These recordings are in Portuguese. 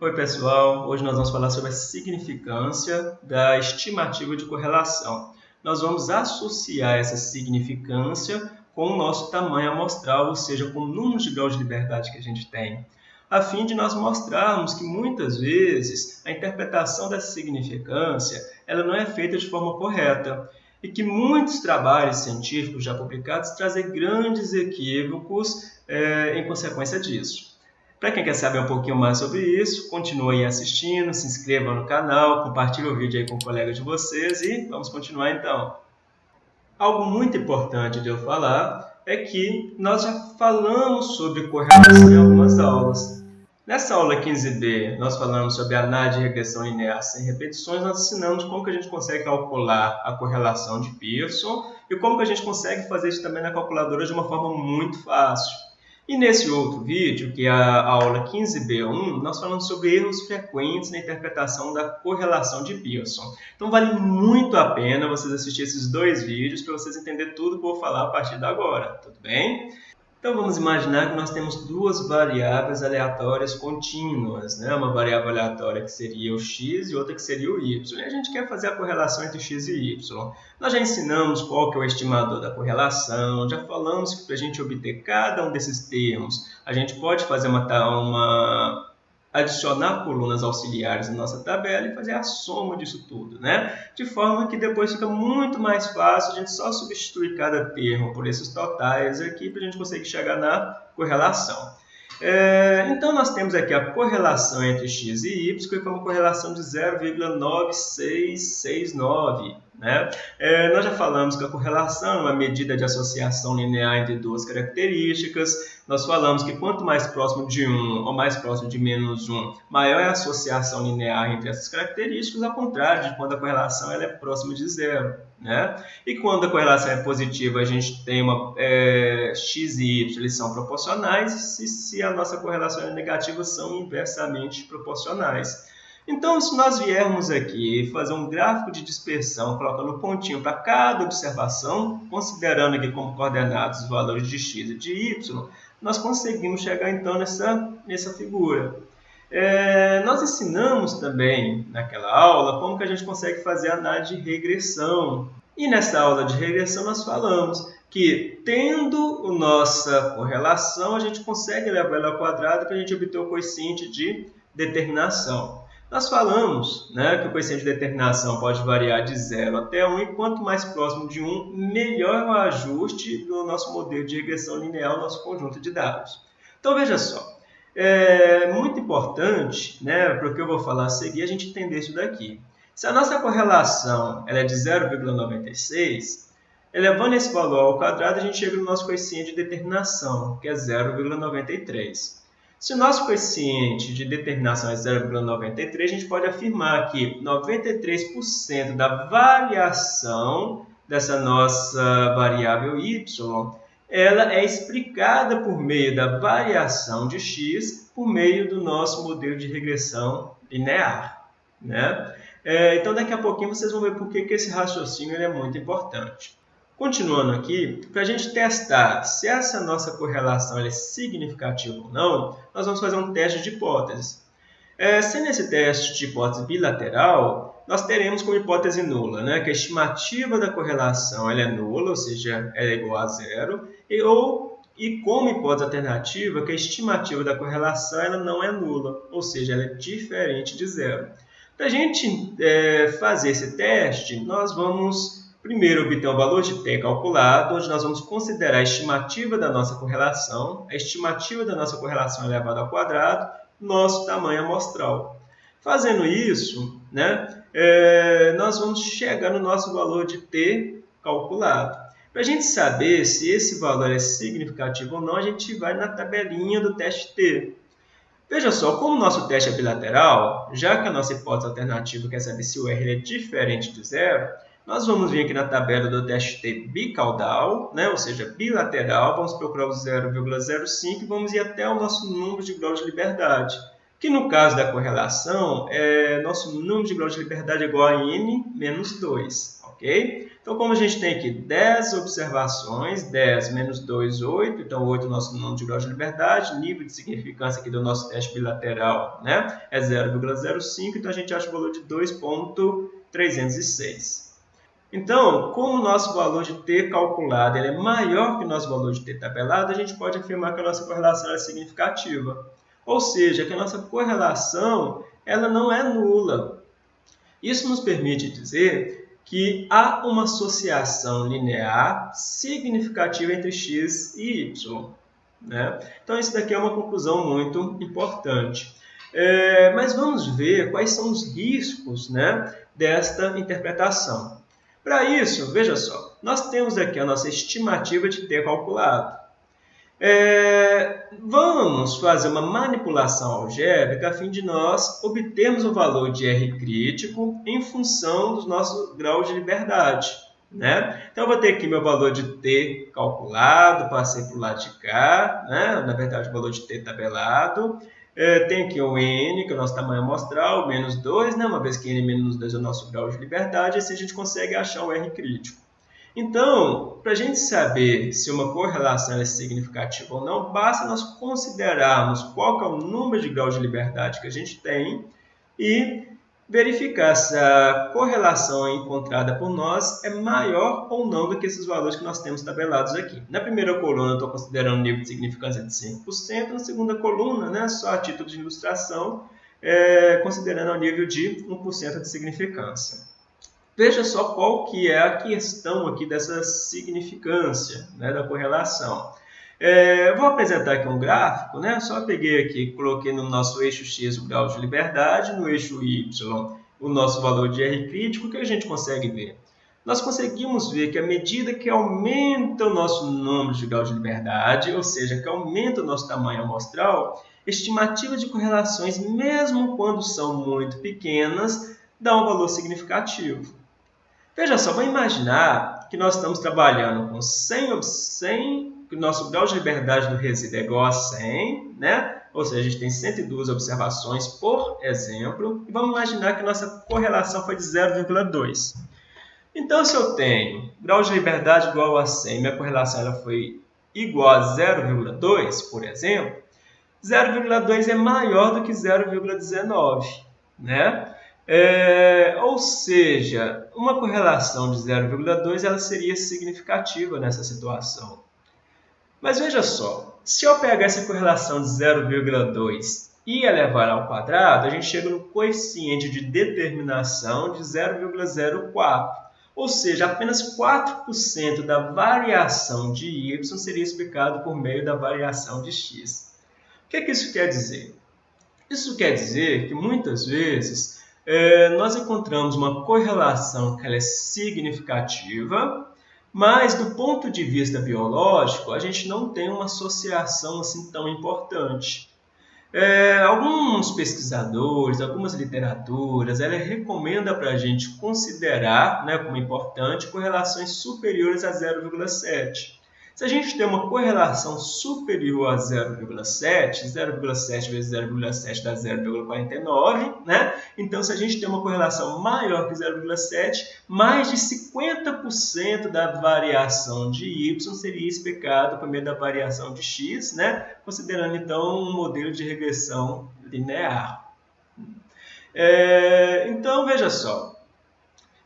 Oi pessoal, hoje nós vamos falar sobre a significância da estimativa de correlação. Nós vamos associar essa significância com o nosso tamanho amostral, ou seja, com o número de graus de liberdade que a gente tem, a fim de nós mostrarmos que muitas vezes a interpretação dessa significância ela não é feita de forma correta e que muitos trabalhos científicos já publicados trazem grandes equívocos é, em consequência disso. Para quem quer saber um pouquinho mais sobre isso, continue assistindo, se inscreva no canal, compartilhe o vídeo aí com colegas de vocês e vamos continuar então. Algo muito importante de eu falar é que nós já falamos sobre correlação em algumas aulas. Nessa aula 15b, nós falamos sobre análise de regressão linear sem repetições, nós ensinamos como que a gente consegue calcular a correlação de Pearson e como que a gente consegue fazer isso também na calculadora de uma forma muito fácil. E nesse outro vídeo, que é a aula 15b1, nós falamos sobre erros frequentes na interpretação da correlação de Pearson. Então vale muito a pena vocês assistirem esses dois vídeos para vocês entenderem tudo que eu vou falar a partir de agora, tudo bem? Então vamos imaginar que nós temos duas variáveis aleatórias contínuas, né? uma variável aleatória que seria o x e outra que seria o y. E a gente quer fazer a correlação entre x e y. Nós já ensinamos qual que é o estimador da correlação, já falamos que para a gente obter cada um desses termos, a gente pode fazer uma, uma adicionar colunas auxiliares na nossa tabela e fazer a soma disso tudo, né? De forma que depois fica muito mais fácil a gente só substituir cada termo por esses totais aqui para a gente conseguir chegar na correlação. É, então, nós temos aqui a correlação entre x e y, que é uma correlação de 0,9669. Né? É, nós já falamos que a correlação é uma medida de associação linear entre duas características. Nós falamos que quanto mais próximo de 1 ou mais próximo de menos 1, maior é a associação linear entre essas características, ao contrário de quando a correlação ela é próxima de zero. Né? E quando a correlação é positiva, a gente tem uma é, x e y eles são proporcionais, e se a nossa correlação é negativa, são inversamente proporcionais. Então, se nós viermos aqui fazer um gráfico de dispersão, colocando pontinho para cada observação, considerando aqui como coordenados os valores de x e de y, nós conseguimos chegar então nessa, nessa figura. É, nós ensinamos também naquela aula como que a gente consegue fazer análise de regressão. E nessa aula de regressão nós falamos que tendo a nossa correlação, a gente consegue levar ela ao quadrado para a gente obter o coeficiente de determinação. Nós falamos né, que o coeficiente de determinação pode variar de 0 até 1, e quanto mais próximo de 1, melhor o ajuste do nosso modelo de regressão linear, nosso conjunto de dados. Então, veja só, é muito importante, né, para o que eu vou falar a seguir, a gente entender isso daqui. Se a nossa correlação ela é de 0,96, elevando esse valor ao quadrado, a gente chega no nosso coeficiente de determinação, que é 0,93. Se o nosso coeficiente de determinação é 0,93, a gente pode afirmar que 93% da variação dessa nossa variável y, ela é explicada por meio da variação de x por meio do nosso modelo de regressão linear. Né? É, então, daqui a pouquinho vocês vão ver por que, que esse raciocínio é muito importante. Continuando aqui, para a gente testar se essa nossa correlação é significativa ou não, nós vamos fazer um teste de hipóteses. É, sendo esse teste de hipótese bilateral, nós teremos como hipótese nula, né, que a estimativa da correlação ela é nula, ou seja, ela é igual a zero, e, ou, e como hipótese alternativa, que a estimativa da correlação ela não é nula, ou seja, ela é diferente de zero. Para a gente é, fazer esse teste, nós vamos Primeiro, obter o valor de t calculado, onde nós vamos considerar a estimativa da nossa correlação, a estimativa da nossa correlação elevada ao quadrado, nosso tamanho amostral. Fazendo isso, né, é, nós vamos chegar no nosso valor de t calculado. Para a gente saber se esse valor é significativo ou não, a gente vai na tabelinha do teste T. Veja só, como o nosso teste é bilateral, já que a nossa hipótese alternativa quer saber se o R é diferente de zero, nós vamos vir aqui na tabela do teste T bicaudal, né? ou seja, bilateral, vamos procurar o 0,05 e vamos ir até o nosso número de graus de liberdade. Que no caso da correlação, é, nosso número de graus de liberdade é igual a n menos 2. ok? Então, como a gente tem aqui 10 observações, 10 menos 2, 8, então 8 é o nosso número de grau de liberdade, nível de significância aqui do nosso teste bilateral né, é 0,05, então a gente acha o valor de 2,306. Então, como o nosso valor de t calculado ele é maior que o nosso valor de t tabelado, a gente pode afirmar que a nossa correlação é significativa. Ou seja, que a nossa correlação ela não é nula. Isso nos permite dizer que há uma associação linear significativa entre x e y. Né? Então, isso daqui é uma conclusão muito importante. É, mas vamos ver quais são os riscos né, desta interpretação. Para isso, veja só, nós temos aqui a nossa estimativa de t calculado. É, vamos fazer uma manipulação algébrica a fim de nós obtermos o valor de R crítico em função do nosso grau de liberdade. Né? Então, eu vou ter aqui meu valor de T calculado, passei para o lado de cá, né? na verdade, o valor de T tabelado. É, tem aqui o N, que é o nosso tamanho amostral, menos 2, né? uma vez que N menos 2 é o nosso grau de liberdade, assim a gente consegue achar o R crítico. Então, para a gente saber se uma correlação é significativa ou não, basta nós considerarmos qual é o número de graus de liberdade que a gente tem e verificar se a correlação encontrada por nós é maior ou não do que esses valores que nós temos tabelados aqui. Na primeira coluna, eu estou considerando o nível de significância de 5%, na segunda coluna, né, só a título de ilustração, é, considerando o nível de 1% de significância. Veja só qual que é a questão aqui dessa significância né, da correlação. É, vou apresentar aqui um gráfico, né? só peguei aqui, coloquei no nosso eixo X o grau de liberdade, no eixo Y o nosso valor de R crítico, que a gente consegue ver? Nós conseguimos ver que à medida que aumenta o nosso número de grau de liberdade, ou seja, que aumenta o nosso tamanho amostral, estimativas de correlações, mesmo quando são muito pequenas, dão um valor significativo. Veja só, vamos imaginar que nós estamos trabalhando com 100, 100 que o nosso grau de liberdade do resíduo é igual a 100, né? ou seja, a gente tem 102 observações por exemplo, e vamos imaginar que nossa correlação foi de 0,2. Então, se eu tenho grau de liberdade igual a 100, minha correlação ela foi igual a 0,2, por exemplo, 0,2 é maior do que 0,19, né? É, ou seja, uma correlação de 0,2 ela seria significativa nessa situação. Mas veja só, se eu pegar essa correlação de 0,2 e elevar ao quadrado, a gente chega no coeficiente de determinação de 0,04. Ou seja, apenas 4% da variação de y seria explicado por meio da variação de x. O que, é que isso quer dizer? Isso quer dizer que muitas vezes é, nós encontramos uma correlação que é significativa, mas do ponto de vista biológico, a gente não tem uma associação assim tão importante. É, alguns pesquisadores, algumas literaturas, ela recomenda para a gente considerar né, como importante correlações superiores a 0,7. Se a gente tem uma correlação superior a 0,7, 0,7 vezes 0,7 dá 0,49, né? Então, se a gente tem uma correlação maior que 0,7, mais de 50% da variação de y seria explicado por meio da variação de x, né? Considerando, então, um modelo de regressão linear. É, então, veja só,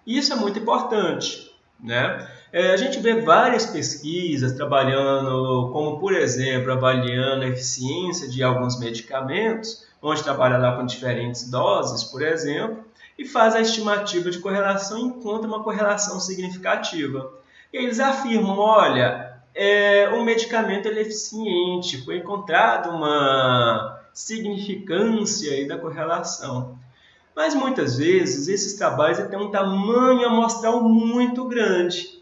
isso é muito importante, né? É, a gente vê várias pesquisas trabalhando, como por exemplo, avaliando a eficiência de alguns medicamentos, onde trabalha lá com diferentes doses, por exemplo, e faz a estimativa de correlação e encontra uma correlação significativa. E eles afirmam, olha, é, o medicamento é eficiente, foi encontrada uma significância da correlação. Mas muitas vezes esses trabalhos têm um tamanho amostral muito grande.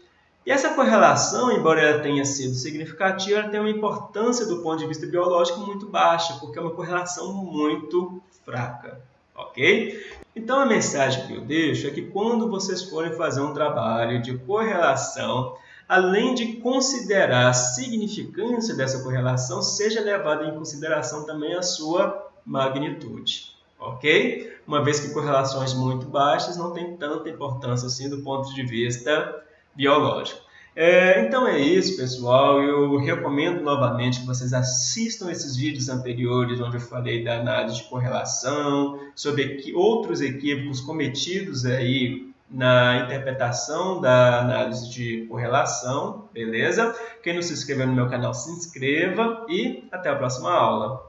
E essa correlação, embora ela tenha sido significativa, ela tem uma importância do ponto de vista biológico muito baixa, porque é uma correlação muito fraca, ok? Então a mensagem que eu deixo é que quando vocês forem fazer um trabalho de correlação, além de considerar a significância dessa correlação, seja levada em consideração também a sua magnitude, ok? Uma vez que correlações muito baixas não têm tanta importância assim do ponto de vista biológico. É, então é isso, pessoal. Eu recomendo novamente que vocês assistam esses vídeos anteriores, onde eu falei da análise de correlação, sobre outros equívocos cometidos aí na interpretação da análise de correlação, beleza? Quem não se inscreveu no meu canal, se inscreva e até a próxima aula.